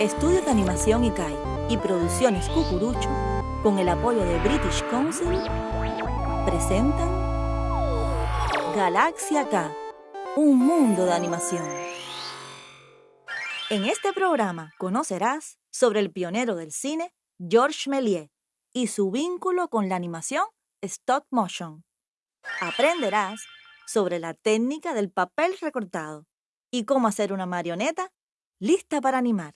Estudios de Animación ICAI y Producciones Cucurucho, con el apoyo de British Council, presentan Galaxia K, un mundo de animación. En este programa conocerás sobre el pionero del cine, Georges Méliès, y su vínculo con la animación stop motion. Aprenderás sobre la técnica del papel recortado y cómo hacer una marioneta lista para animar.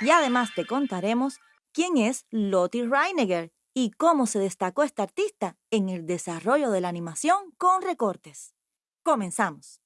Y además te contaremos quién es Lottie Reiniger y cómo se destacó esta artista en el desarrollo de la animación con recortes. Comenzamos.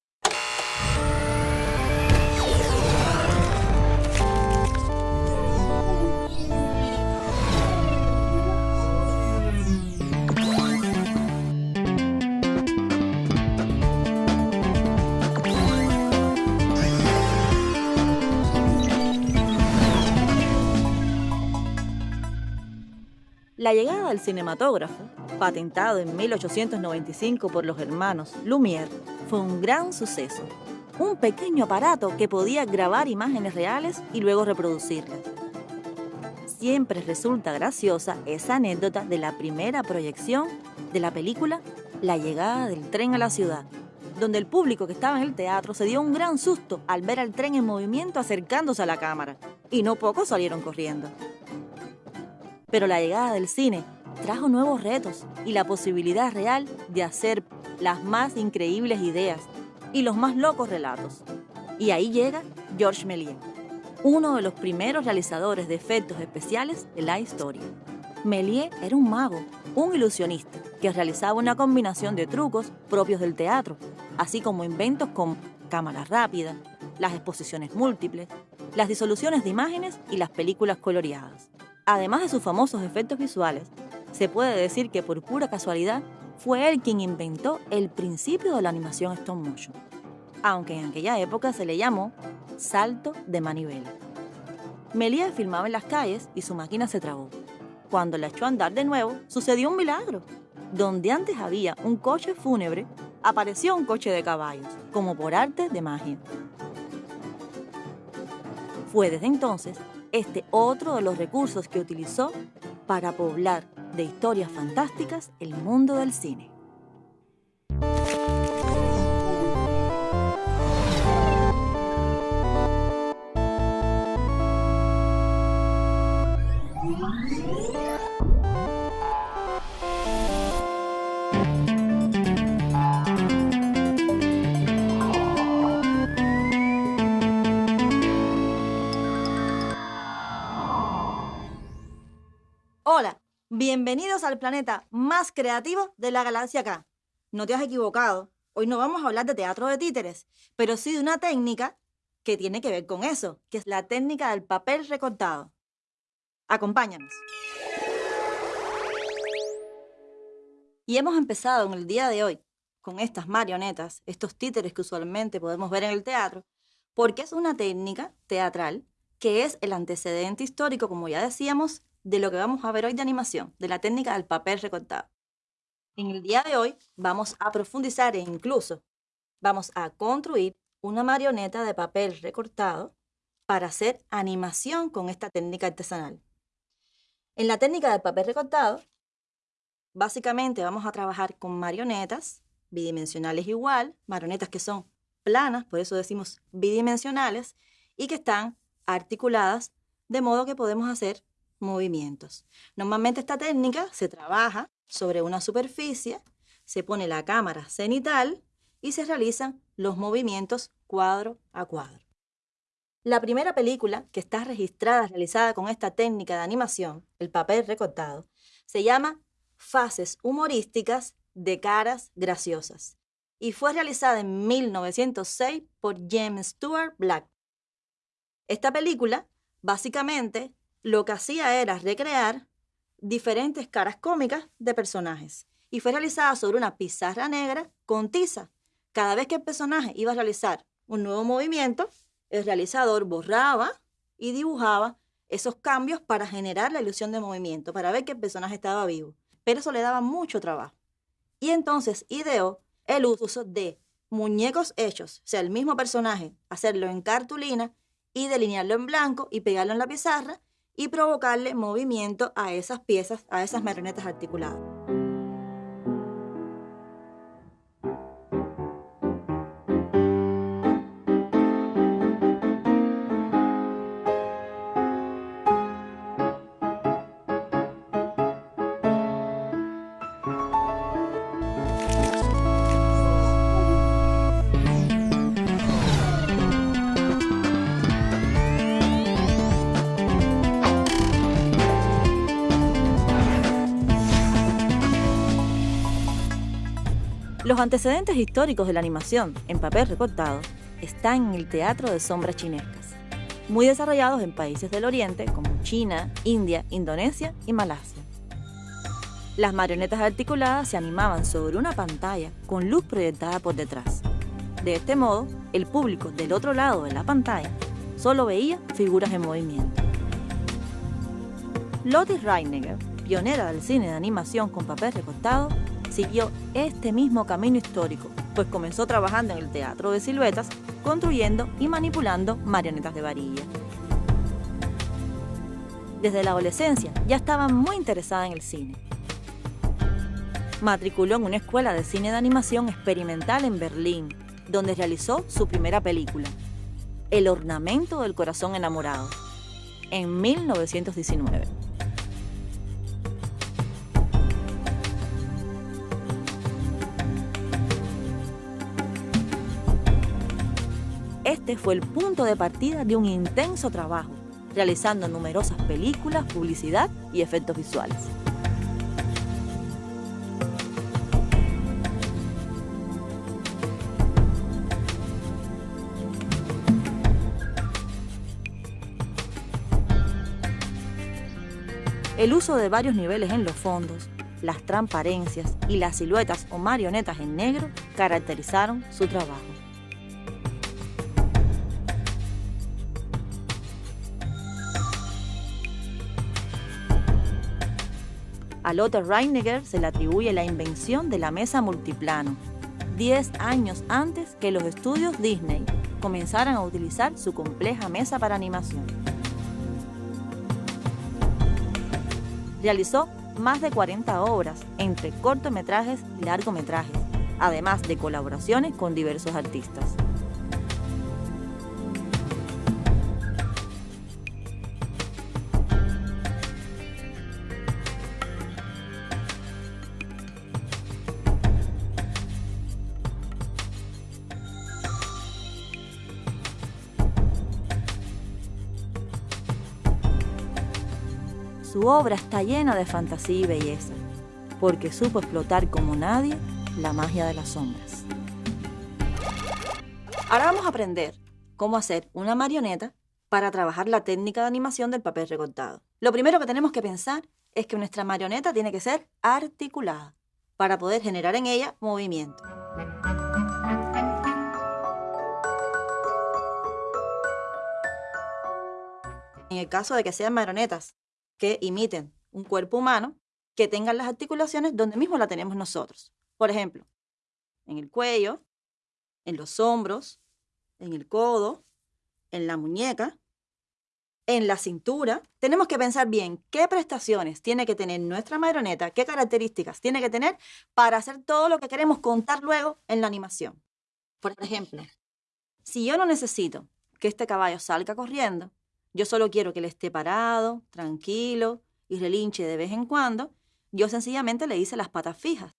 La llegada del cinematógrafo, patentado en 1895 por los hermanos Lumière, fue un gran suceso. Un pequeño aparato que podía grabar imágenes reales y luego reproducirlas. Siempre resulta graciosa esa anécdota de la primera proyección de la película La llegada del tren a la ciudad, donde el público que estaba en el teatro se dio un gran susto al ver al tren en movimiento acercándose a la cámara, y no pocos salieron corriendo. Pero la llegada del cine trajo nuevos retos y la posibilidad real de hacer las más increíbles ideas y los más locos relatos. Y ahí llega Georges Méliès, uno de los primeros realizadores de efectos especiales de la historia. Méliès era un mago, un ilusionista, que realizaba una combinación de trucos propios del teatro, así como inventos como cámaras rápidas, las exposiciones múltiples, las disoluciones de imágenes y las películas coloreadas. Además de sus famosos efectos visuales, se puede decir que por pura casualidad fue él quien inventó el principio de la animación stop motion, aunque en aquella época se le llamó salto de manivela. Méliès filmaba en las calles y su máquina se trabó. Cuando la echó a andar de nuevo, sucedió un milagro. Donde antes había un coche fúnebre, apareció un coche de caballos, como por arte de magia. Fue desde entonces este otro de los recursos que utilizó para poblar de historias fantásticas el mundo del cine. Bienvenidos al planeta más creativo de la galaxia K. No te has equivocado, hoy no vamos a hablar de teatro de títeres, pero sí de una técnica que tiene que ver con eso, que es la técnica del papel recortado. Acompáñanos. Y hemos empezado en el día de hoy con estas marionetas, estos títeres que usualmente podemos ver en el teatro, porque es una técnica teatral que es el antecedente histórico, como ya decíamos, de lo que vamos a ver hoy de animación, de la técnica del papel recortado. En el día de hoy vamos a profundizar e incluso vamos a construir una marioneta de papel recortado para hacer animación con esta técnica artesanal. En la técnica del papel recortado, básicamente vamos a trabajar con marionetas bidimensionales igual, marionetas que son planas, por eso decimos bidimensionales, y que están articuladas de modo que podemos hacer movimientos. Normalmente esta técnica se trabaja sobre una superficie, se pone la cámara cenital y se realizan los movimientos cuadro a cuadro. La primera película que está registrada realizada con esta técnica de animación, el papel recortado, se llama Fases humorísticas de caras graciosas y fue realizada en 1906 por James Stewart Black. Esta película básicamente lo que hacía era recrear diferentes caras cómicas de personajes y fue realizada sobre una pizarra negra con tiza. Cada vez que el personaje iba a realizar un nuevo movimiento, el realizador borraba y dibujaba esos cambios para generar la ilusión de movimiento, para ver que el personaje estaba vivo. Pero eso le daba mucho trabajo. Y entonces ideó el uso de muñecos hechos, o sea, el mismo personaje, hacerlo en cartulina y delinearlo en blanco y pegarlo en la pizarra y provocarle movimiento a esas piezas, a esas marionetas articuladas. Los antecedentes históricos de la animación en papel recortado están en el teatro de sombras chinescas, muy desarrollados en países del Oriente como China, India, Indonesia y Malasia. Las marionetas articuladas se animaban sobre una pantalla con luz proyectada por detrás. De este modo, el público del otro lado de la pantalla solo veía figuras en movimiento. Lotte Reiniger, pionera del cine de animación con papel recortado, siguió este mismo camino histórico, pues comenzó trabajando en el teatro de siluetas, construyendo y manipulando marionetas de varilla. Desde la adolescencia ya estaba muy interesada en el cine. Matriculó en una escuela de cine de animación experimental en Berlín, donde realizó su primera película, El ornamento del corazón enamorado, en 1919. Fue el punto de partida de un intenso trabajo, realizando numerosas películas, publicidad y efectos visuales. El uso de varios niveles en los fondos, las transparencias y las siluetas o marionetas en negro caracterizaron su trabajo. A Lotte Reiniger se le atribuye la invención de la mesa multiplano, 10 años antes que los estudios Disney comenzaran a utilizar su compleja mesa para animación. Realizó más de 40 obras entre cortometrajes y largometrajes, además de colaboraciones con diversos artistas. Su obra está llena de fantasía y belleza, porque supo explotar como nadie la magia de las sombras. Ahora vamos a aprender cómo hacer una marioneta para trabajar la técnica de animación del papel recortado. Lo primero que tenemos que pensar es que nuestra marioneta tiene que ser articulada para poder generar en ella movimiento. En el caso de que sean marionetas que imiten un cuerpo humano, que tengan las articulaciones donde mismo la tenemos nosotros. Por ejemplo, en el cuello, en los hombros, en el codo, en la muñeca, en la cintura. Tenemos que pensar bien qué prestaciones tiene que tener nuestra marioneta, qué características tiene que tener para hacer todo lo que queremos contar luego en la animación. Por ejemplo, si yo no necesito que este caballo salga corriendo, yo solo quiero que él esté parado, tranquilo y relinche de vez en cuando. Yo sencillamente le hice las patas fijas.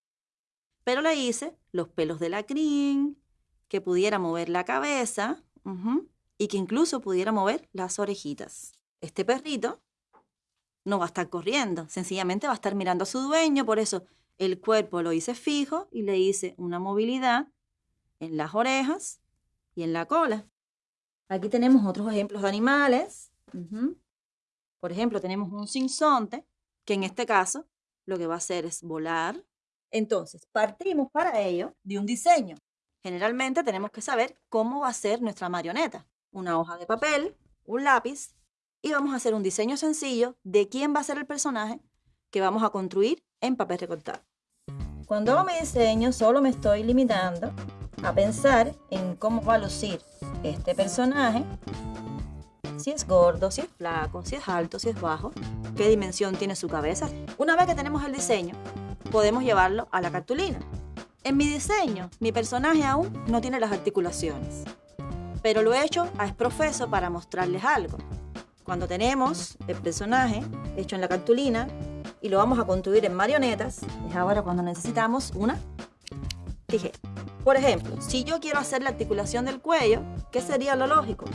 Pero le hice los pelos de la crin, que pudiera mover la cabeza y que incluso pudiera mover las orejitas. Este perrito no va a estar corriendo, sencillamente va a estar mirando a su dueño, por eso el cuerpo lo hice fijo y le hice una movilidad en las orejas y en la cola. Aquí tenemos otros ejemplos de animales. Por ejemplo, tenemos un sinsonte, que en este caso lo que va a hacer es volar. Entonces, partimos para ello de un diseño. Generalmente tenemos que saber cómo va a ser nuestra marioneta. Una hoja de papel, un lápiz, y vamos a hacer un diseño sencillo de quién va a ser el personaje que vamos a construir en papel recortado. Cuando hago mi diseño, solo me estoy limitando a pensar en cómo va a lucir este personaje si es gordo, si es flaco, si es alto, si es bajo, qué dimensión tiene su cabeza. Una vez que tenemos el diseño, podemos llevarlo a la cartulina. En mi diseño, mi personaje aún no tiene las articulaciones, pero lo he hecho a exprofeso para mostrarles algo. Cuando tenemos el personaje hecho en la cartulina y lo vamos a construir en marionetas, es ahora cuando necesitamos una tijera. Por ejemplo, si yo quiero hacer la articulación del cuello, ¿qué sería lo lógico?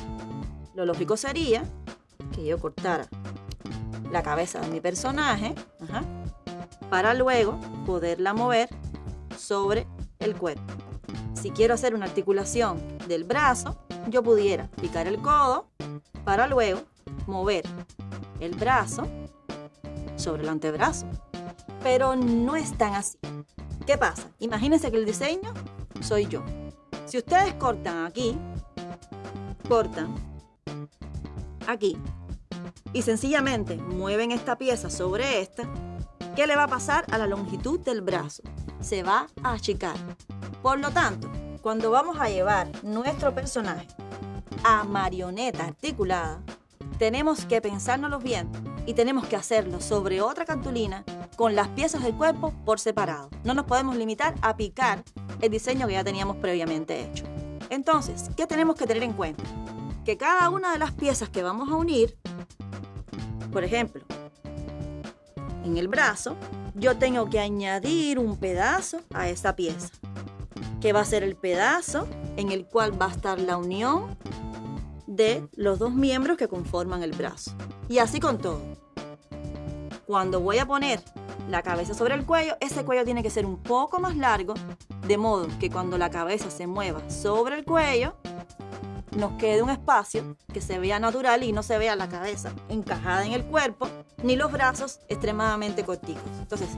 Lo lógico sería que yo cortara la cabeza de mi personaje para luego poderla mover sobre el cuerpo. Si quiero hacer una articulación del brazo, yo pudiera picar el codo para luego mover el brazo sobre el antebrazo. Pero no es tan así. ¿Qué pasa? Imagínense que el diseño soy yo. Si ustedes cortan aquí, cortan aquí y sencillamente mueven esta pieza sobre esta, ¿qué le va a pasar a la longitud del brazo? Se va a achicar. Por lo tanto, cuando vamos a llevar nuestro personaje a marioneta articulada, tenemos que pensárnoslo bien y tenemos que hacerlo sobre otra cartulina con las piezas del cuerpo por separado. No nos podemos limitar a picar el diseño que ya teníamos previamente hecho. Entonces, ¿qué tenemos que tener en cuenta? Que cada una de las piezas que vamos a unir, por ejemplo, en el brazo, yo tengo que añadir un pedazo a esa pieza, que va a ser el pedazo en el cual va a estar la unión de los dos miembros que conforman el brazo. Y así con todo. Cuando voy a poner la cabeza sobre el cuello, ese cuello tiene que ser un poco más largo, de modo que cuando la cabeza se mueva sobre el cuello, nos quede un espacio que se vea natural y no se vea la cabeza encajada en el cuerpo, ni los brazos extremadamente corticos. Entonces,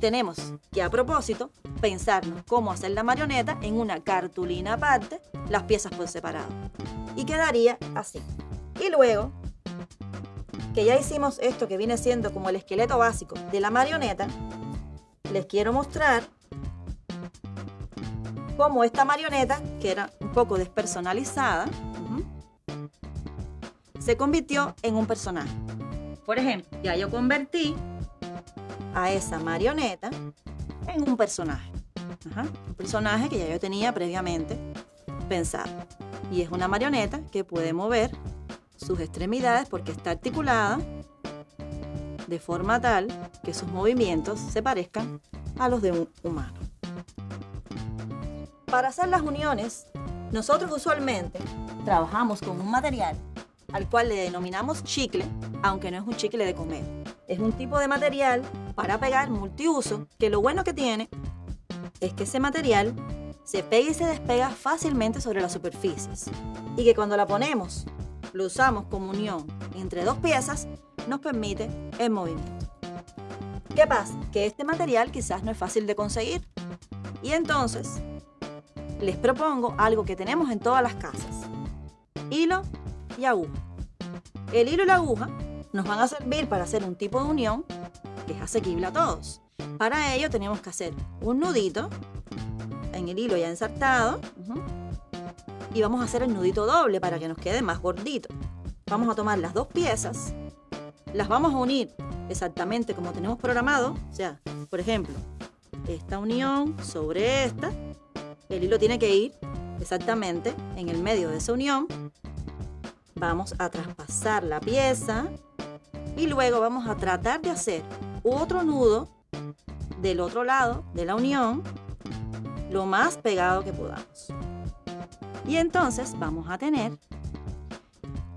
tenemos que a propósito pensarnos cómo hacer la marioneta en una cartulina aparte, las piezas por separado. Y quedaría así. Y luego, que ya hicimos esto que viene siendo como el esqueleto básico de la marioneta, les quiero mostrar cómo esta marioneta, que era un poco despersonalizada, se convirtió en un personaje. Por ejemplo, ya yo convertí a esa marioneta en un personaje. un personaje que ya yo tenía previamente pensado. Y es una marioneta que puede mover sus extremidades porque está articulada de forma tal que sus movimientos se parezcan a los de un humano. Para hacer las uniones, nosotros usualmente trabajamos con un material al cual le denominamos chicle, aunque no es un chicle de comer. Es un tipo de material para pegar multiuso que lo bueno que tiene es que ese material se pega y se despega fácilmente sobre las superficies y que cuando la ponemos, lo usamos como unión entre dos piezas, nos permite el movimiento. ¿Qué pasa? Que este material quizás no es fácil de conseguir y entonces les propongo algo que tenemos en todas las casas. Hilo y aguja. El hilo y la aguja nos van a servir para hacer un tipo de unión que es asequible a todos. Para ello tenemos que hacer un nudito en el hilo ya ensartado y vamos a hacer el nudito doble para que nos quede más gordito. Vamos a tomar las dos piezas, las vamos a unir exactamente como tenemos programado, o sea, por ejemplo, esta unión sobre esta, el hilo tiene que ir exactamente en el medio de esa unión vamos a traspasar la pieza y luego vamos a tratar de hacer otro nudo del otro lado de la unión lo más pegado que podamos. Y entonces vamos a tener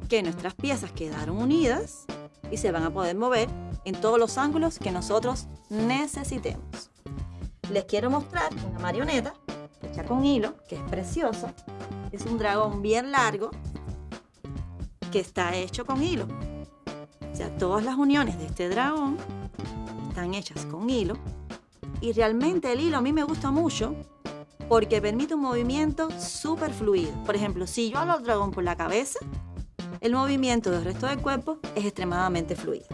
que nuestras piezas quedaron unidas y se van a poder mover en todos los ángulos que nosotros necesitemos. Les quiero mostrar una marioneta hecha con hilo, que es precioso. Es un dragón bien largo que está hecho con hilo. O sea, todas las uniones de este dragón están hechas con hilo. Y realmente el hilo a mí me gusta mucho porque permite un movimiento súper fluido. Por ejemplo, si yo hablo al dragón por la cabeza, el movimiento del resto del cuerpo es extremadamente fluido.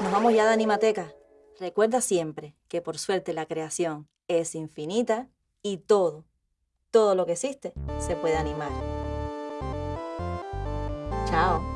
Nos vamos ya de Animateca Recuerda siempre que por suerte la creación es infinita y todo, todo lo que existe se puede animar. 查哦。